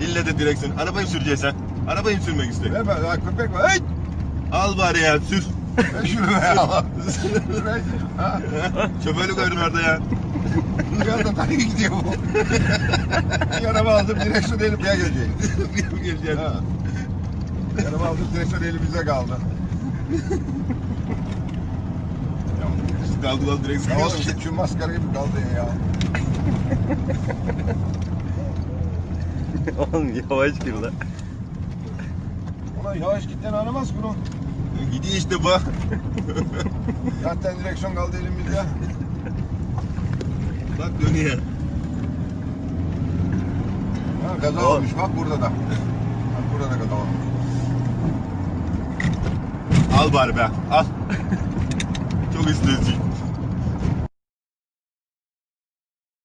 İlle de direksiyon. Arabayı mı süreceksin sen? Arabayı mı sürmek? Ver bak, ya köpek var. Hey! Al bari ya sür. Ver şunu be ya. Şoförlük öğren orada ya. Rüzgarda tanı gidiyor bu. Bir araba aldım direksiyon elimde gelecek. Geleceğim. Ha. Bir araba aldım direksiyon elimizde kaldı. Kaldı kaldı direksiyon. Ya oğlum şu maskara gibi kaldı ya. Oğlum yavaş gir lan. Ulan yavaş gitten aramaz bunu. Gidiyor işte bak. Zaten direksiyon kaldı elimizde. Bak dönüyor. Ha, kaza Oğlum. olmuş bak burada da. Bak burada da kaza olmuş. Al bari be. Al. Çok istiyorsun.